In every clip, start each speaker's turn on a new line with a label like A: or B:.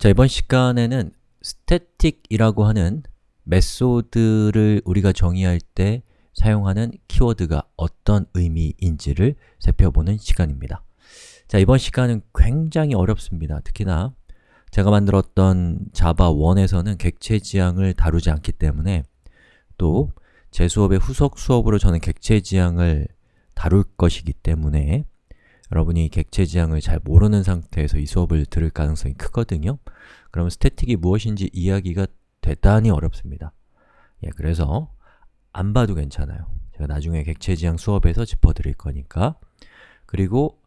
A: 자, 이번 시간에는 static이라고 하는 메소드를 우리가 정의할 때 사용하는 키워드가 어떤 의미인지를 살펴보는 시간입니다. 자, 이번 시간은 굉장히 어렵습니다. 특히나 제가 만들었던 자바 1에서는 객체 지향을 다루지 않기 때문에 또 제 수업의 후속 수업으로 저는 객체 지향을 다룰 것이기 때문에 여러분이 객체 지향을 잘 모르는 상태에서 이 수업을 들을 가능성이 크거든요. 그러면 스태틱이 무엇인지 이야기가 대단히 어렵습니다. 예, 그래서 안 봐도 괜찮아요. 제가 나중에 객체 지향 수업에서 짚어드릴 거니까 그리고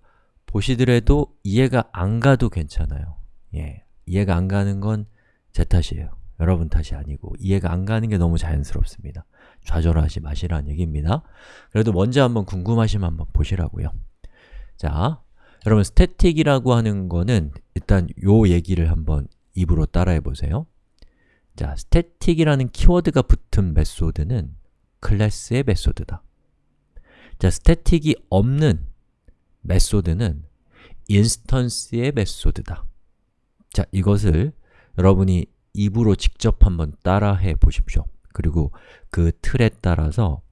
A: 보시더라도 이해가 안 가도 괜찮아요. 예, 이해가 안 가는 건 제 탓이에요. 여러분 탓이 아니고 이해가 안 가는 게 너무 자연스럽습니다. 좌절하지 마시라는 얘기입니다. 그래도 먼저 한번 궁금하시면 한번 보시라고요. 자, 여러분 static이라고 하는 거는 일단 요 얘기를 한번 입으로 따라해 보세요. 자, static이라는 키워드가 붙은 method는 클래스의 method다. 자, static이 없는 method는 instance의 method다. 자, 이것을 여러분이 입으로 직접 한번 따라해 보십시오. 그리고 그 틀에 따라서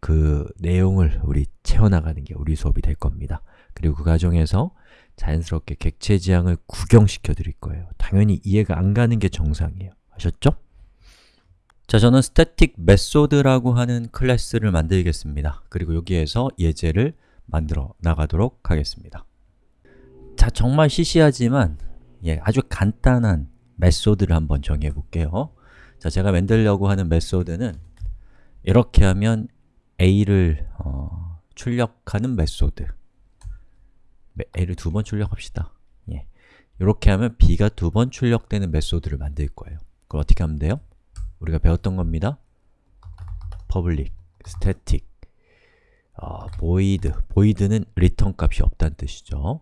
A: 그 내용을 우리 채워나가는 게 우리 수업이 될 겁니다. 그리고 그 과정에서 자연스럽게 객체 지향을 구경시켜 드릴 거예요. 당연히 이해가 안 가는 게 정상이에요. 아셨죠? 자, 저는 static method라고 하는 클래스를 만들겠습니다. 그리고 여기에서 예제를 만들어 나가도록 하겠습니다. 자, 정말 시시하지만 예, 아주 간단한 method를 한번 정해 볼게요. 자, 제가 만들려고 하는 method는 이렇게 하면 a를 어, 출력하는 method a를 두 번 출력합시다. 예. 이렇게 하면 b가 두 번 출력되는 method를 만들 거예요. 그럼 어떻게 하면 돼요? 우리가 배웠던 겁니다. public, static, 어, void, void는 return 값이 없다는 뜻이죠.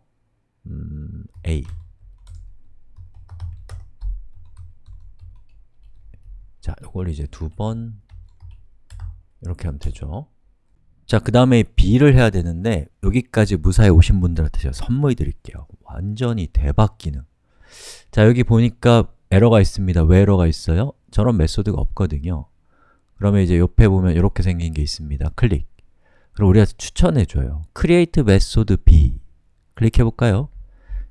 A: 음, a 자, 이걸 이제 두 번 이렇게 하면 되죠. 자, 그 다음에 B를 해야 되는데 여기까지 무사히 오신 분들한테 제가 선물 드릴게요. 완전히 대박 기능. 자, 여기 보니까 에러가 있습니다. 왜 에러가 있어요? 저런 메소드가 없거든요. 그러면 이제 옆에 보면 이렇게 생긴 게 있습니다. 클릭. 그럼 우리가 추천해줘요. Create Method B. 클릭해볼까요?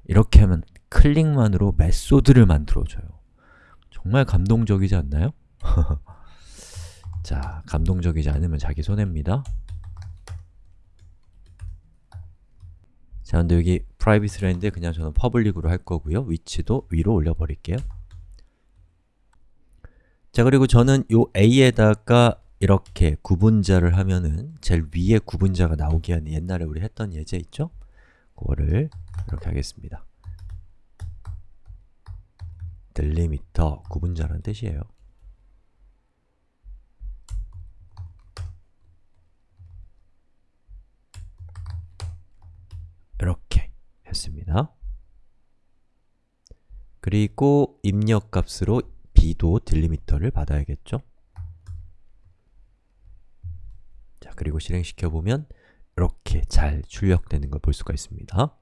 A: 이렇게 하면 클릭만으로 메소드를 만들어줘요. 정말 감동적이지 않나요? 자, 감동적이지 않으면 자기 손해입니다. 자, 근데 여기 private라는데 그냥 저는 public으로 할 거고요. 위치도 위로 올려버릴게요. 자, 그리고 저는 요 a에다가 이렇게 구분자를 하면은 제일 위에 구분자가 나오게 하는 옛날에 우리 했던 예제 있죠? 그거를 이렇게 하겠습니다. 딜리미터 구분자라는 뜻이에요. 이렇게 했습니다. 그리고 입력값으로 b도 딜리미터를 받아야겠죠? 자, 그리고 실행시켜보면 이렇게 잘 출력되는 걸 볼 수가 있습니다.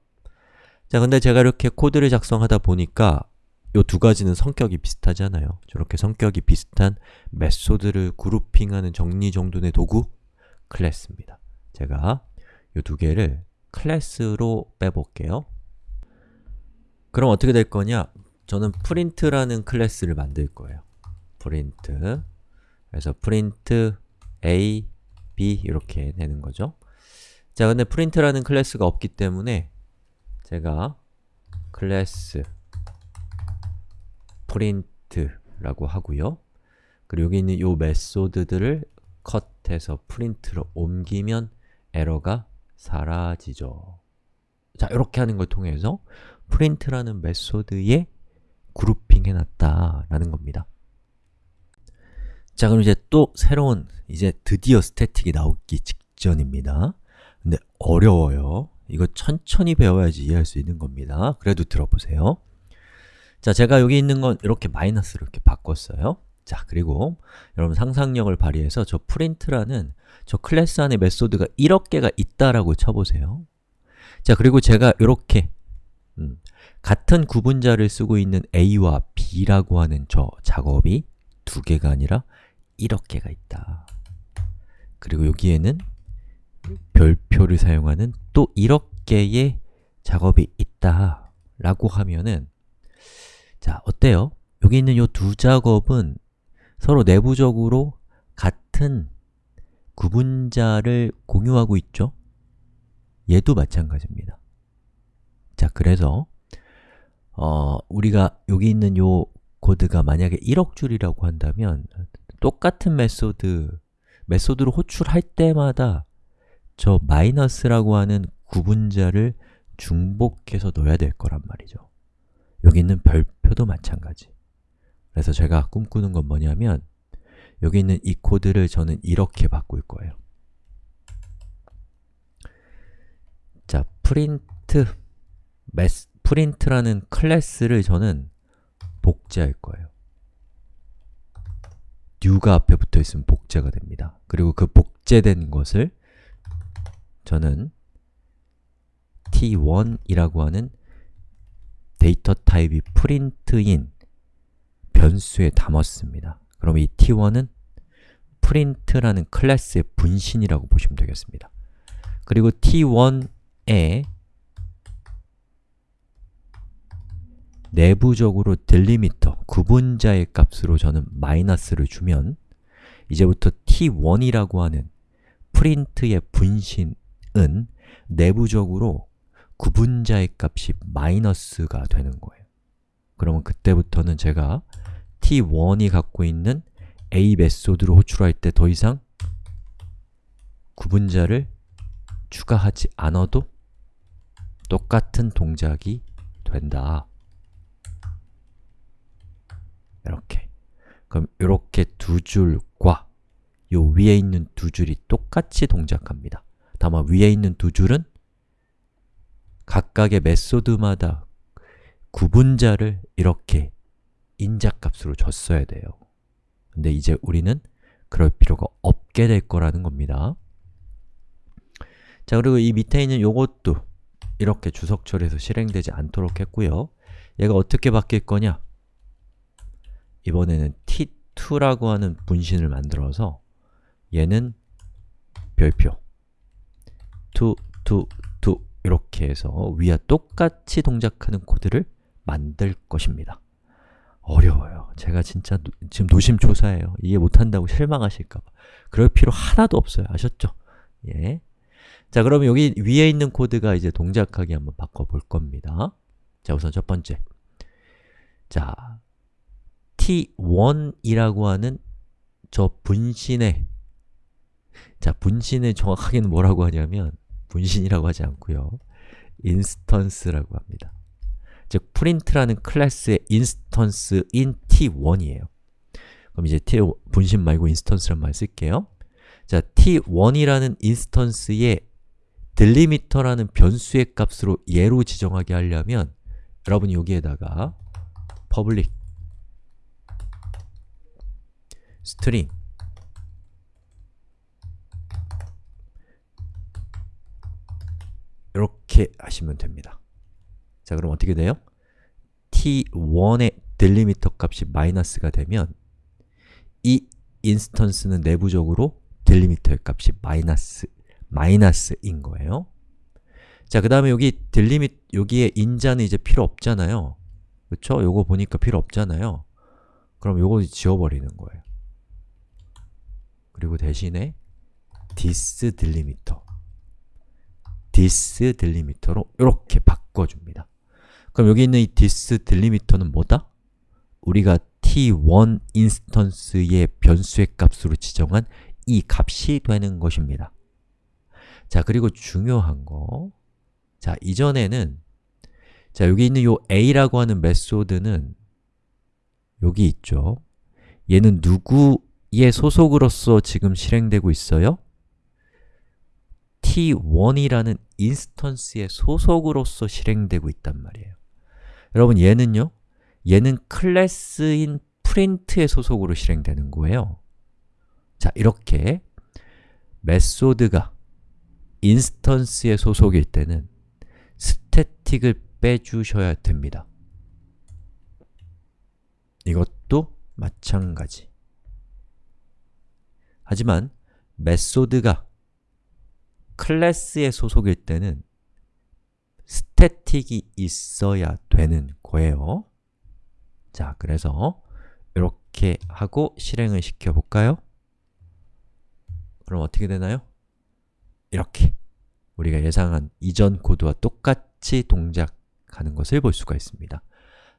A: 자, 근데 제가 이렇게 코드를 작성하다 보니까 이 두 가지는 성격이 비슷하잖아요. 저렇게 성격이 비슷한 메소드를 그룹핑하는 정리정돈의 도구 클래스입니다. 제가 이 두 개를 클래스로 빼볼게요. 그럼 어떻게 될 거냐? 저는 print라는 클래스를 만들 거예요. print 그래서 print a, b 이렇게 되는 거죠. 자, 근데 print라는 클래스가 없기 때문에 제가 클래스 print라고 하고요. 그리고 여기 있는 이 method들을 컷해서 print로 옮기면 에러가 사라지죠. 자, 이렇게 하는 걸 통해서 print라는 메소드에 그룹핑 해놨다라는 겁니다. 자, 그럼 이제 또 새로운, 이제 드디어 스태틱이 나오기 직전입니다. 근데 어려워요. 이거 천천히 배워야지 이해할 수 있는 겁니다. 그래도 들어보세요. 자, 제가 여기 있는 건 이렇게 마이너스로 이렇게 바꿨어요. 자, 그리고 여러분 상상력을 발휘해서 저 print라는 저 클래스 안에 메소드가 1억 개가 있다라고 쳐보세요. 자, 그리고 제가 이렇게 음, 같은 구분자를 쓰고 있는 a와 b라고 하는 저 작업이 두 개가 아니라 이렇게가 있다. 그리고 여기에는 별표를 사용하는 또 이렇게의 작업이 있다 라고 하면은 자, 어때요? 여기 있는 이 두 작업은 서로 내부적으로 같은 구분자를 공유하고 있죠? 얘도 마찬가지입니다. 자, 그래서 어, 우리가 여기 있는 요 코드가 만약에 1억 줄이라고 한다면 똑같은 method, method를 호출할 때마다 저 마이너스라고 하는 구분자를 중복해서 넣어야 될 거란 말이죠. 여기 있는 별표도 마찬가지. 그래서 제가 꿈꾸는 건 뭐냐면 여기 있는 이 코드를 저는 이렇게 바꿀 거예요. 자, 프린트 meth, 프린트라는 클래스를 저는 복제할 거예요. new가 앞에 붙어 있으면 복제가 됩니다. 그리고 그 복제된 것을 저는 t1이라고 하는 데이터 타입이 프린트인 변수에 담았습니다. 그럼 이 t1은 프린트라는 클래스의 분신이라고 보시면 되겠습니다. 그리고 t1에 내부적으로 딜리미터, 구분자의 값으로 저는 마이너스를 주면 이제부터 t1이라고 하는 프린트의 분신은 내부적으로 구분자의 값이 마이너스가 되는 거예요. 그러면 그때부터는 제가 t1이 갖고 있는 a 메소드를 호출할 때 더 이상 구분자를 추가하지 않아도 똑같은 동작이 된다. 이렇게 그럼 이렇게 두 줄과 요 위에 있는 두 줄이 똑같이 동작합니다. 다만 위에 있는 두 줄은 각각의 메소드마다 구분자를 이렇게 인자값으로 줬어야 돼요. 근데 이제 우리는 그럴 필요가 없게 될 거라는 겁니다. 자, 그리고 이 밑에 있는 요것도 이렇게 주석 처리해서 실행되지 않도록 했고요. 얘가 어떻게 바뀔 거냐? 이번에는 t2라고 하는 분신을 만들어서 얘는 별표 2, 2, 2 이렇게 해서 위와 똑같이 동작하는 코드를 만들 것입니다. 어려워요. 제가 진짜 노, 지금 노심초사해요. 이해 못한다고 실망하실까봐. 그럴 필요 하나도 없어요. 아셨죠? 예. 자, 그러면 여기 위에 있는 코드가 이제 동작하게 한번 바꿔볼 겁니다. 자, 우선 첫 번째. 자, t1이라고 하는 저 분신의 자, 분신을 정확하게는 뭐라고 하냐면 분신이라고 하지 않고요. instance라고 합니다. 즉, 프린트라는 클래스의 instance인 t1이에요. 그럼 이제 t 분신 말고 instance란 말 쓸게요. 자, t1이라는 instance의 delimiter라는 변수의 값으로 얘로 지정하게 하려면 여러분이 여기에다가 public string 이렇게 하시면 됩니다. 자, 그럼 어떻게 돼요? t1의 딜리미터 값이 마이너스가 되면 이 인스턴스는 내부적으로 딜리미터의 값이 마이너스, 마이너스인 거예요. 자, 그 다음에 여기 딜리미 여기에 인자는 이제 필요 없잖아요. 그쵸? 요거 보니까 필요 없잖아요. 그럼 요거 지워버리는 거예요. 그리고 대신에 this delimiter this delimiter로 이렇게 바꿔줍니다. 그럼 여기 있는 이 this delimiter는 뭐다? 우리가 t1 인스턴스의 변수의 값으로 지정한 이 값이 되는 것입니다. 자, 그리고 중요한 거 자, 이전에는 자, 여기 있는 요 a라고 하는 메소드는 여기 있죠. 얘는 누구의 소속으로서 지금 실행되고 있어요? t1이라는 instance의 소속으로서 실행되고 있단 말이에요. 여러분 얘는요? 얘는 클래스인 프린트의 소속으로 실행되는 거예요. 자, 이렇게 method가 instance의 소속일 때는 static을 빼주셔야 됩니다. 이것도 마찬가지. 하지만 method가 class에 소속일 때는 static이 있어야 되는 거예요. 자, 그래서 이렇게 하고 실행을 시켜볼까요? 그럼 어떻게 되나요? 이렇게 우리가 예상한 이전 코드와 똑같이 동작하는 것을 볼 수가 있습니다.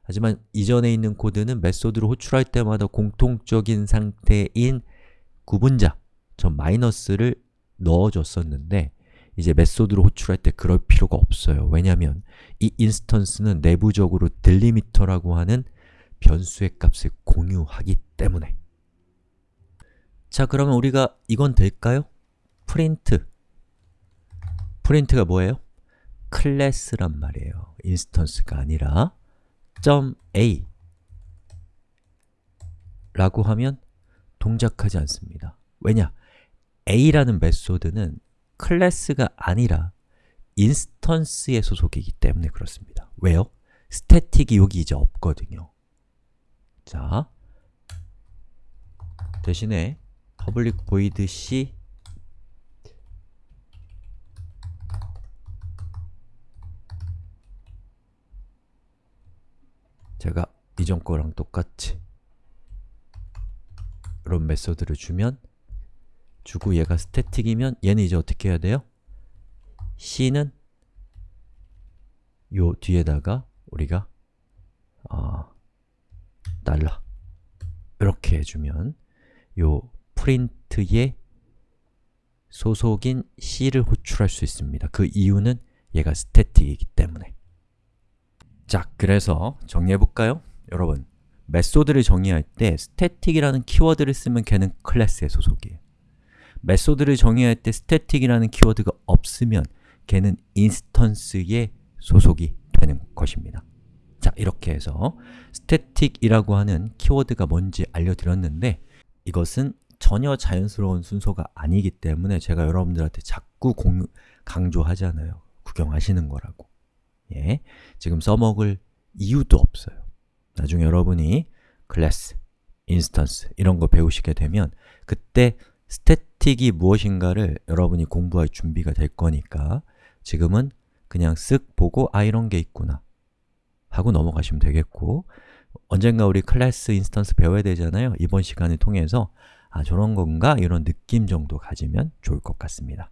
A: 하지만 이전에 있는 코드는 method를 호출할 때마다 공통적인 상태인 구분자, 저 마이너스를 넣어줬었는데 이제 method로 호출할 때 그럴 필요가 없어요. 왜냐하면 이 instance는 내부적으로 delimiter라고 하는 변수의 값을 공유하기 때문에 자, 그러면 우리가 이건 될까요? print print가 뭐예요? class란 말이에요. instance가 아니라 .a 라고 하면 동작하지 않습니다. 왜냐? a라는 method는 class가 아니라 instance의 소속이기 때문에 그렇습니다. 왜요? static이 여기 이제 없거든요. 자, 대신에 public void c 제가 이전 거랑 똑같이 이런 메소드를 주면 주고 얘가 스태틱이면 얘는 이제 어떻게 해야 돼요? c는 요 뒤에다가 우리가 어, 달러 이렇게 해주면 요 프린트의 소속인 c를 호출할 수 있습니다. 그 이유는 얘가 static이기 때문에 자, 그래서 정리해볼까요? 여러분, method를 정의할 때 static이라는 keyword를 쓰면 걔는 class의 소속이에요. method를 정의할 때 static이라는 keyword가 없으면 걔는 instance의 소속이 되는 것입니다. 자, 이렇게 해서 static이라고 하는 keyword가 뭔지 알려드렸는데 이것은 전혀 자연스러운 순서가 아니기 때문에 제가 여러분들한테 자꾸 공, 강조하잖아요. 구경하시는 거라고. 예, 지금 써먹을 이유도 없어요. 나중에 여러분이 class, instance 이런 거 배우시게 되면 그때 static이 무엇인가를 여러분이 공부할 준비가 될 거니까 지금은 그냥 쓱 보고 아 이런 게 있구나 하고 넘어가시면 되겠고 언젠가 우리 class, instance 배워야 되잖아요. 이번 시간을 통해서 아 저런 건가? 이런 느낌 정도 가지면 좋을 것 같습니다.